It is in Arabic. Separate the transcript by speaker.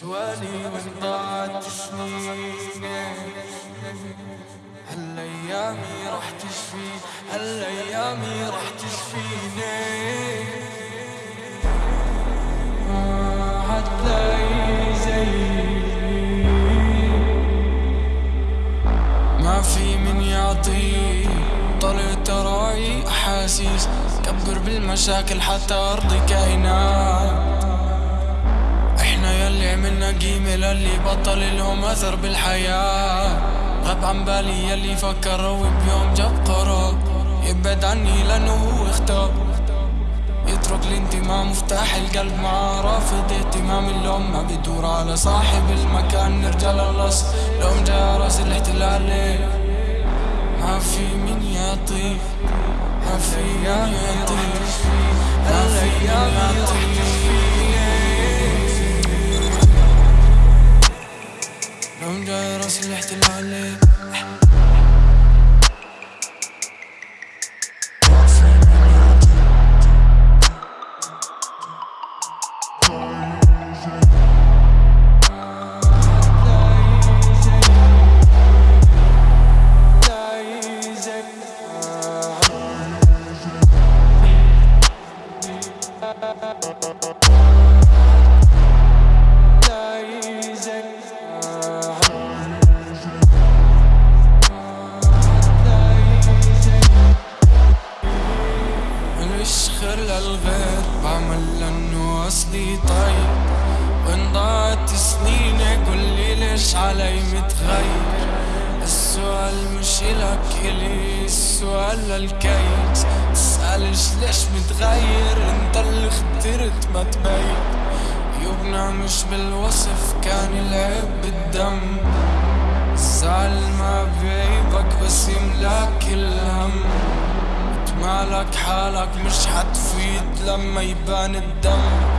Speaker 1: سوالي وين ضاعت سنيني هالأيامي راح تشفي هالأيامي راح تشفيني. هتلاقي زيي ما في من يعطي طلعت راعي أحاسيس. كبر بالمشاكل حتى أرضي كائنات. إحنا يلي عملنا قيمة للي بطل لهم أثر بالحياة. غاب عن بالي يلي فكر وبيوم جاب قرار. يبعد عني لأنه هو اختار. يترك الانتماء مفتاح القلب مع رافض اهتمام اللوم. ما بدور على صاحب المكان نرجع للأصل. لو جاء رأس الاحتلال. ما في من يعطي ما في من يعطي ما في من يعطي لو جاء راس الاحتلال. مليش اصلي طيب وين ضاعت سنيني قولي ليش علي متغير؟ السؤال مش إلك إلي السؤال للكيس. تسألش ليش متغير؟ أنت اللي اخترت ما تبين. عيوبنا مش بالوصف كان العيب بالدم. الزعل ما بعيبك بس يملاك الهم. مالك حالك مش حتفيد لما يبان الدم.